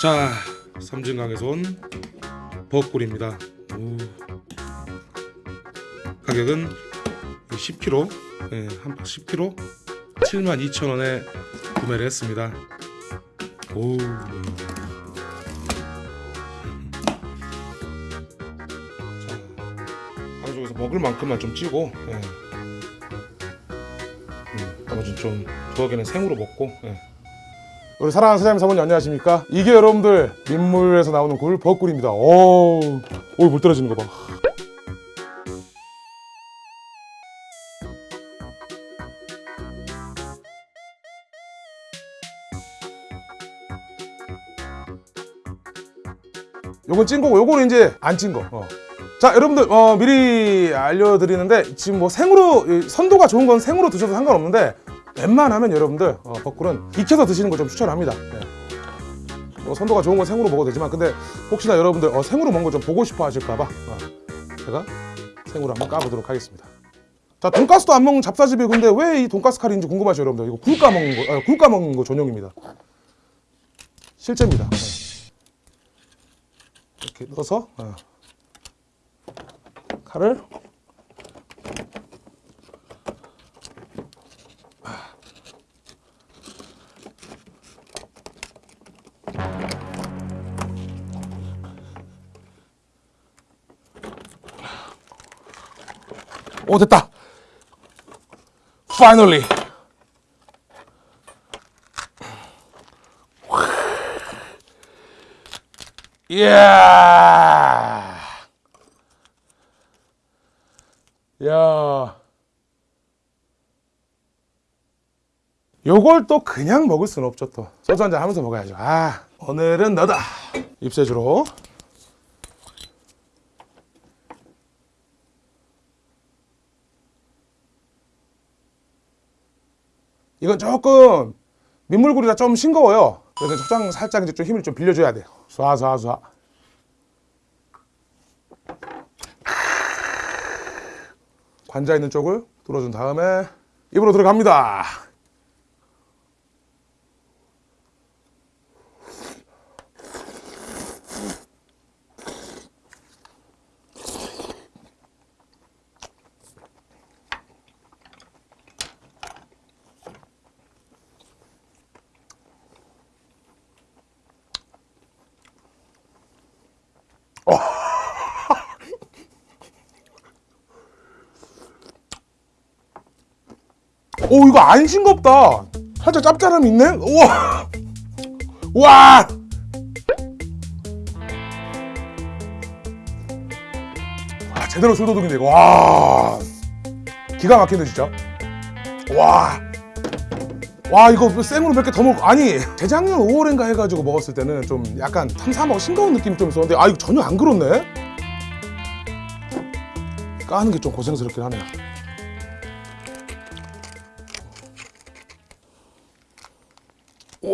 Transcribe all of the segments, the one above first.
자 삼진강에서 온 벚꿀입니다 오. 가격은 10kg 예, 한 10kg 72,000원에 구매를 했습니다 오. 자, 방송에서 먹을 만큼만 좀 찌고 예. 음, 나머지는 좀 두어 개는 생으로 먹고 예. 우리 사랑하는 사장님 사모님 안녕하십니까 이게 여러분들 민물에서 나오는 굴 벚꿀입니다 오우 오 물 떨어지는 거 봐 요건 찐 거고 요거는 이제 안 찐 거. 어. 자 여러분들 어, 미리 알려드리는데 지금 뭐 생으로 이 선도가 좋은 건 생으로 드셔도 상관없는데 웬만하면 여러분들 어, 벚꿀은 익혀서 드시는 거좀 추천합니다. 네. 뭐 선도가 좋은 건 생으로 먹어도 되지만 근데 혹시나 여러분들 어, 생으로 먹는 거좀 보고 싶어 하실까봐 어, 제가 생으로 한번 까보도록 하겠습니다. 자 돈가스도 안 먹는 잡사집이 근데 왜 이 돈가스 칼인지 궁금하죠 여러분들 이거 굴 까먹는 거 아, 굴 까먹는 거 전용입니다. 실제입니다. 네. 이렇게 넣어서 어. 칼을 오 됐다. Finally. 이야 야 요걸 또 그냥 먹을 수는 없죠 또. 소주 한잔 하면서 먹어야죠. 아 오늘은 너다. 입세주로 이건 조금 민물굴이라 좀 싱거워요. 그래서 초장 살짝 이제 좀 힘을 좀 빌려줘야 돼요. 쏴쏴쏴. 관자 있는 쪽을 뚫어준 다음에 입으로 들어갑니다 오 이거 안 싱겁다. 살짝 짭짤함이 있네? 우와. 와. 와, 제대로 술도둑인데 이거. 와. 기가 막히네 진짜. 와. 와 이거 생으로 몇 개 더먹 아니 재작년 5월인가 해가지고 먹었을 때는 좀 약간 탐사하고 싱거운 느낌이 좀 있었는데 아 이거 전혀 안 그렇네. 까는 게 좀 고생스럽긴 하네요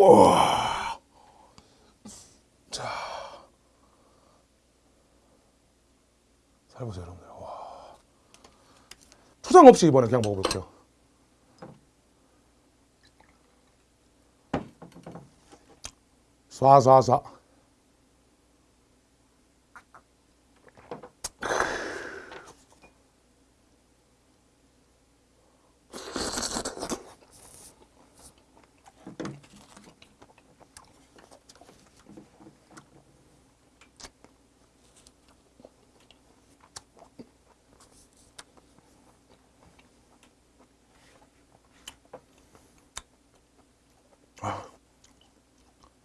우와. 자. 살 보세요, 여러분들. 와. 초장 없이 이번에 그냥 먹어볼게요. 쏴쏴쏴.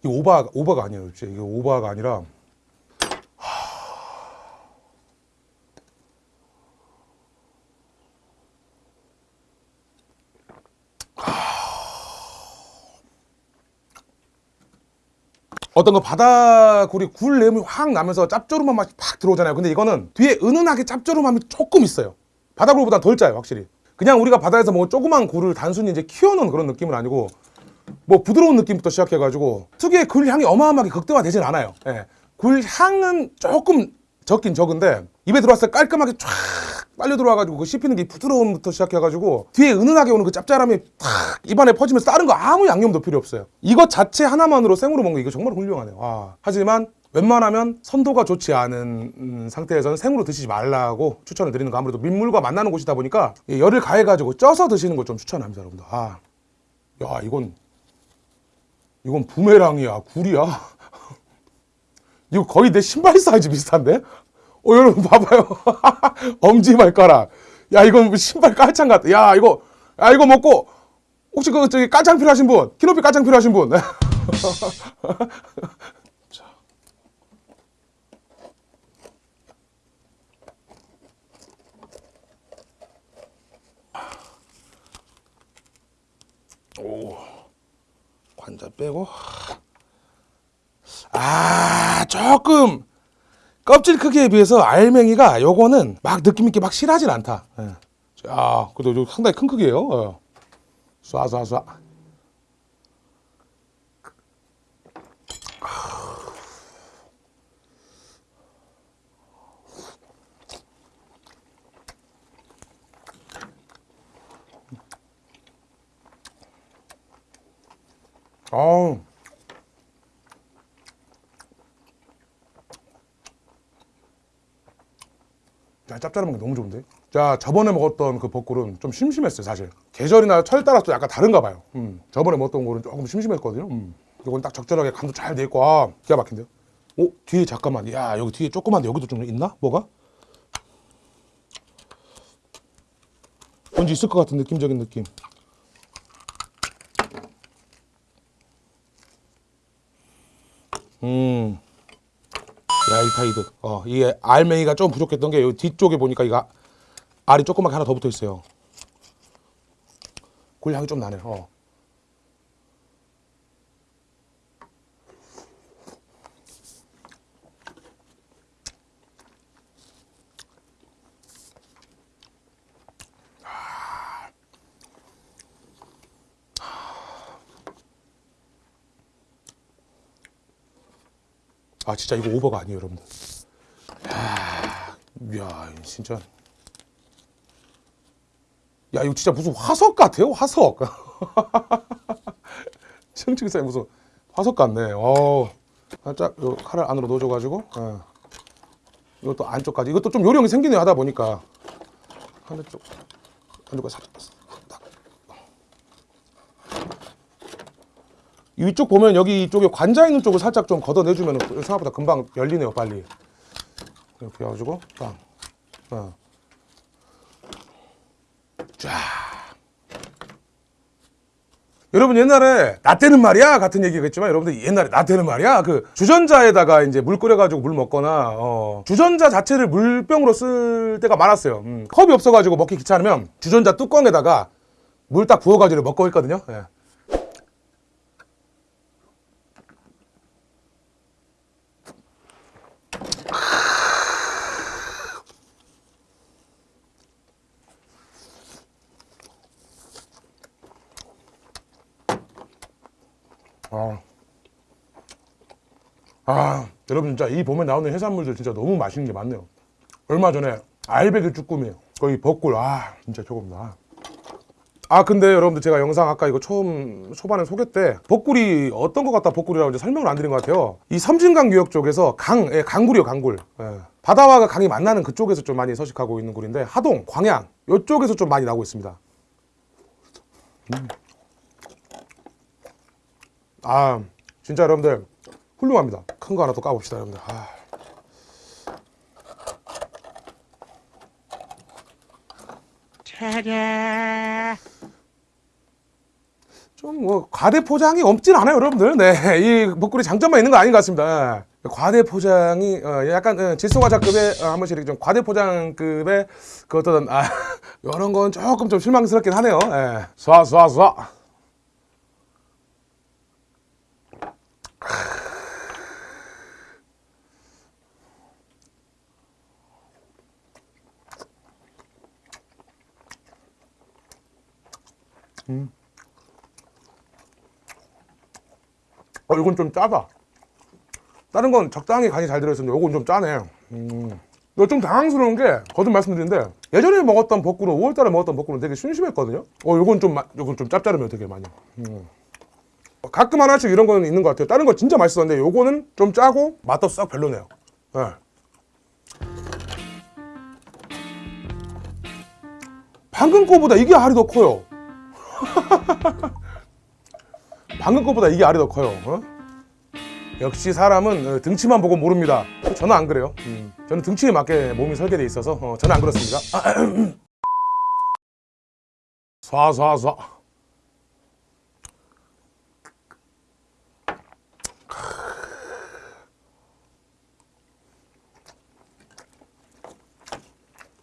이 오바 오바가 아니에요. 진짜 이게 오바가 아니라 어떤 거 바다굴이 굴 내음이 확 나면서 짭조름한 맛이 팍 들어오잖아요. 근데 이거는 뒤에 은은하게 짭조름함이 조금 있어요. 바다굴보다 덜 짜요, 확실히. 그냥 우리가 바다에서 뭐 조그만 굴을 단순히 이제 키워놓은 그런 느낌은 아니고 뭐 부드러운 느낌부터 시작해가지고 특유의 굴 향이 어마어마하게 극대화되진 않아요. 예. 굴 향은 조금 적긴 적은데 입에 들어왔을 때 깔끔하게 쫙 빨려 들어와가지고 그 씹히는 게 부드러움부터 시작해가지고 뒤에 은은하게 오는 그 짭짤함이 탁 입안에 퍼지면서 다른 거 아무 양념도 필요 없어요. 이것 자체 하나만으로 생으로 먹는 게 이거 정말 훌륭하네요. 와. 하지만 웬만하면 선도가 좋지 않은 음, 상태에서는 생으로 드시지 말라고 추천을 드리는 거 아무래도 민물과 만나는 곳이다 보니까 이 열을 가해가지고 쪄서 드시는 걸 좀 추천합니다, 여러분들. 아, 야 이건 이건 부메랑이야, 굴이야. 이거 거의 내 신발 사이즈 비슷한데? 어, 여러분 봐봐요. 엄지 발가락. 야, 이건 신발 깔창 같아. 야, 이거, 야, 이거 먹고, 혹시 그, 저기, 깔창 필요하신 분? 키높이 깔창 필요하신 분? 자. 오. 관자 빼고. 아, 조금 껍질 크기에 비해서 알맹이가 요거는 막 느낌 있게 막 실하진 않다. 예. 자, 그래도 요 상당히 큰 크기예요. 어. 쏴쏴쏴. 아우. 야, 짭짤한 게 너무 좋은데? 자, 저번에 먹었던 그 벚꿀은 좀 심심했어요, 사실. 계절이나 철 따라서 또 약간 다른가 봐요. 음. 저번에 먹었던 꿀은 조금 심심했거든요. 음. 이건 딱 적절하게 간도 잘 돼 있고, 아, 기가 막힌데요? 오, 뒤에 잠깐만. 야, 여기 뒤에 조그만데 여기도 좀 있나? 뭐가? 뭔지 있을 것 같은 느낌적인 느낌. 음. 야이타이드. 어, 이게 알맹이가 좀 부족했던 게 이 뒤쪽에 보니까 이거 알이 조그맣게 하나 더 붙어 있어요. 굴 향이 좀 나네요. 어. 아 진짜 이거 오버가 아니에요 여러분들. 야, 야 진짜. 야 이거 진짜 무슨 화석 같아요 화석. 층층이 무슨 화석 같네. 어 살짝 요 칼을 안으로 넣어줘 가지고 어. 이것도 안쪽까지. 이것도 좀 요령이 생기네 하다 보니까. 한쪽 안쪽까지 살짝 이쪽 보면 여기 이쪽에 관자 있는 쪽을 살짝 좀 걷어내주면 생각보다 금방 열리네요 빨리. 이렇게 해가지고 빵. 어. 쫙. 여러분 옛날에 나 때는 말이야? 같은 얘기겠지만 여러분들 옛날에 나 때는 말이야? 그 주전자에다가 이제 물 끓여가지고 물 먹거나 어, 주전자 자체를 물병으로 쓸 때가 많았어요. 음, 컵이 없어가지고 먹기 귀찮으면 주전자 뚜껑에다가 물 딱 부어가지고 먹고 있거든요. 예. 아. 아, 여러분 진짜 이 봄에 나오는 해산물들 진짜 너무 맛있는 게 많네요. 얼마 전에 알배기 쭈꾸미, 거기 벚꿀, 아 진짜 조금다. 아 근데 여러분들 제가 영상 아까 이거 처음 초반에 소개 때 벚꿀이 어떤 것 같다 벚꿀이라고 이제 설명을 안 드린 것 같아요. 이 섬진강 유역 쪽에서 강, 예, 강굴이요 강굴. 예. 바다와 강이 만나는 그쪽에서 좀 많이 서식하고 있는 굴인데 하동, 광양 이쪽에서 좀 많이 나오고 있습니다. 아 진짜 여러분들 훌륭합니다. 큰 거 하나 또 까봅시다 여러분들. 아. 좀뭐 과대 포장이 없진 않아요 여러분들. 네, 이 목걸이 장점만 있는 거 아닌 것 같습니다. 예. 과대 포장이 어, 약간 어, 질소과자급의 어, 한 번씩 이렇게 좀 과대 포장급의 그 어떤 아, 이런 건 조금 좀 실망스럽긴 하네요. 예. 쏴, 쏴, 쏴. 어, 이건 좀 짜다. 다른 건 적당히 간이 잘 들어있었는데 요건 좀 짜네 음. 좀 당황스러운 게 거듭 말씀드리는데 예전에 먹었던 볶음은 5월달에 먹었던 볶음은 되게 심심했거든요 어 요건 좀 마- 요건 좀 짭짤하면 되게 많이 음. 가끔 하나씩 이런 거는 있는 것 같아요 다른 거 진짜 맛있었는데 요거는 좀 짜고 맛도 싹 별로네요 예. 방금 거보다 이게 알이 더 커요 방금 거보다 이게 알이 더 커요 어? 역시 사람은 어, 등치만 보고 모릅니다 저는 안 그래요 음, 저는 등치에 맞게 몸이 설계돼 있어서 어, 저는 안 그렇습니다 쏴쏴쏴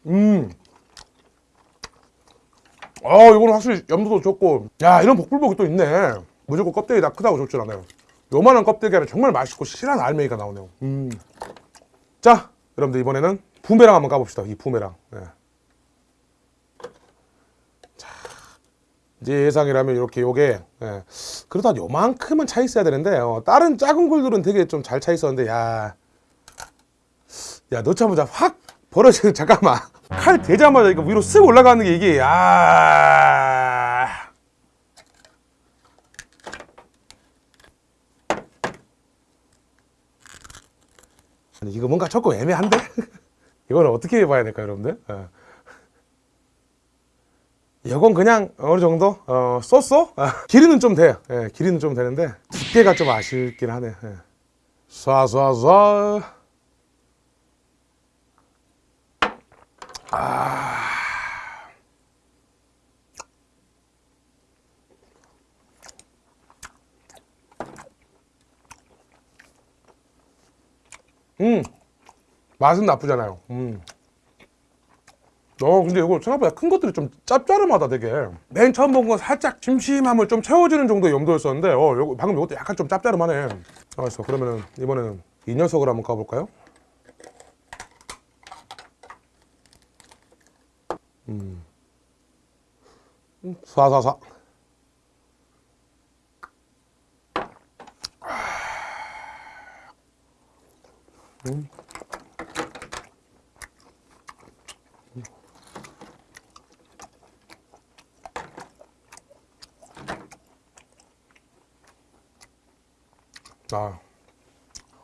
음. 아, 이거는 확실히 염도도 좋고. 야, 이런 복불복이 또 있네. 무조건 껍데기 다 크다고 좋진 않아요. 요만한 껍데기가 정말 맛있고 실한 알맹이가 나오네요. 음. 자, 여러분들 이번에는 부메랑 한번 까봅시다. 이 부메랑. 예. 자, 이제 예상이라면 이렇게 요게 예. 그래도 한 요만큼은 차 있어야 되는데 어, 다른 작은 굴들은 되게 좀 잘 차 있었는데 야, 야 넣자마자 확 벌어지는 잠깐만 칼 대자마자 이거 위로 쓱 올라가는 게 이게 야. 아니 이거 뭔가 조금 애매한데? 이거는 어떻게 해봐야 될까요, 여러분들? 어. 이건 그냥 어느 정도 어, 쏘쏘 아, 길이는 좀 돼. 예, 길이는 좀 되는데 두께가 좀 아쉽긴 하네. 예. 쏴쏴쏴. 음 맛은 나쁘잖아요. 음. 어 근데 이거 생각보다 큰 것들이 좀 짭짤하다 되게 맨 처음 본 건 살짝 심심함을 좀 채워주는 정도의 염도였었는데 어 요거, 방금 이것도 약간 좀 짭짤하네 알았어 그러면은 이번에는 이 녀석을 한번 까볼까요? 음 쏴쏴쏴 아.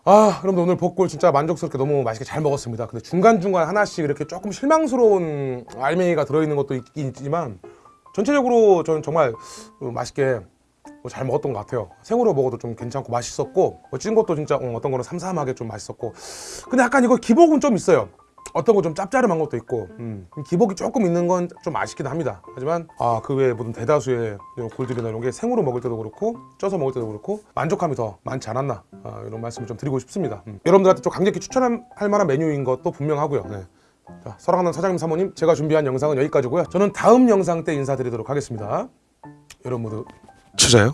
아, 여러분들 오늘 복골 진짜 만족스럽게 너무 맛있게 잘 먹었습니다. 근데 중간중간 하나씩 이렇게 조금 실망스러운 알맹이가 들어있는 것도 있긴 있지만 전체적으로 저는 정말 어, 맛있게 어, 잘 먹었던 것 같아요. 생으로 먹어도 좀 괜찮고 맛있었고 어, 찐 것도 진짜 어, 어떤 거는 삼삼하게 좀 맛있었고 근데 약간 이거 기복은 좀 있어요. 어떤 거 좀 짭짤한 것도 있고 음, 기복이 조금 있는 건 좀 아쉽긴 합니다. 하지만 아 그 외에 모든 대다수의 이런 굴들이나 이런 게 생으로 먹을 때도 그렇고 쪄서 먹을 때도 그렇고 만족감이 더 많지 않았나 아, 이런 말씀을 좀 드리고 싶습니다. 음. 여러분들한테 좀 강력히 추천할 만한 메뉴인 것도 분명하고요. 네. 자, 사랑하는 사장님 사모님 제가 준비한 영상은 여기까지고요. 저는 다음 영상 때 인사드리도록 하겠습니다. 여러분 모두 찾아요